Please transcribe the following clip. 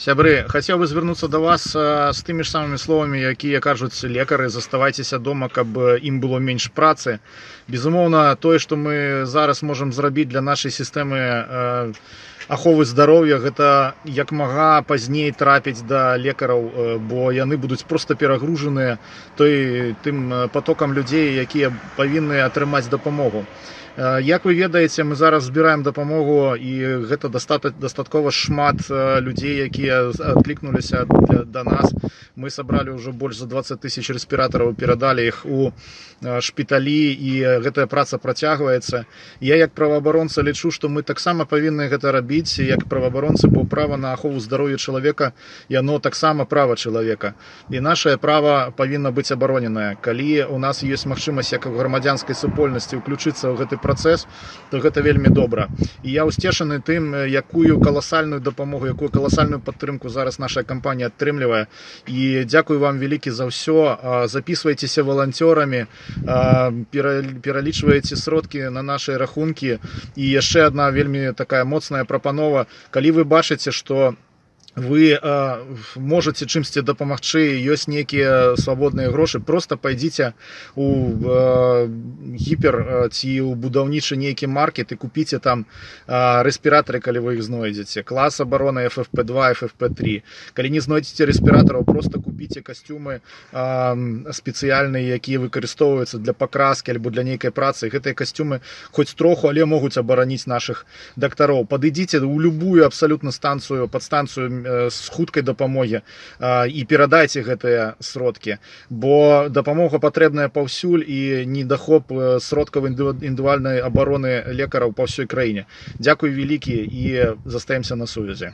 Сябры, хацеў бы звярнуцца да вас а, з тымі ж самымі словамі, якія кажуць лекары, заставайцеся дома, каб э, ім было менш працы. Безумоўна, тое, што мы зараз можам зрабіць для нашай сістэмы э, аховы здароўя, гэта як мага пазней трапіць да лекараў, э, бо яны будуць проста перагружаныя той тым э, потокам людзей, якія павінны атрымаць дапамогу. Э, Як вы ведаеце, мы зараз збіраем дапамогу і гэта дастата- дастаткова шмат э, людзей, якія адклікнуліся для- да нас. Мы сабралі ўжо больш за 20 тысяч рэспіратараў, перадалі іх у э, шпіталі і гэтая праца працягваецца. Я як праваабаронца лічу, што мы таксама павінны гэта рабіць як праваабаронцы, бо права на ахову здароўя чалавека яно таксама права чалавека. І нашае права павінна быць абароненае. Калі у нас ёсць магчымасць як у грамадзянскай супольнасці ўключыцца ў гэты працэс, то гэта вельмі добра. І я ўсцешаны тым, э, якую каласальную дапамогу, якую каласальную падтрымку зараз наша кампанія атрымлівае. І дзякую вам вялікі за ўсё. А, Запісвайцеся валанцёрамі, а, пера- пералічваеце сродкі на нашыя рахункі. І яшчэ адна вельмі такая моцная прапанова. Калі вы бачыце, што вы э, можете чымсьці дапамагчы ёсць нейкія свабодныя грошы просто пойдзіце у э, гіпер э, ці ў будаўнічы нейкі маркет і купіце там э, рэспіратары калі вы іх знойдзеце клас абароны ffp2 ffp3 калі не знойдзеце рэспіратараў просто купіце касцюмы э, спецыяльныя якія выкарыстоўваюцца для пакраскі альбо для нейкай працы гэтыя касцюмы хоць троху але могуць абараніць наших дактароў падыдзіце ў любую абсалютна станцыю падстанцыю э, з хуткай дапамогі э, і перадайце гэтыя сродкі. Бо дапамога патрэбная паўсюль і недахоп э, сродкаў індывідуальнай абароны лекараў па ўсёй краіне. Дзякуй вялікі і застаемся на сувязі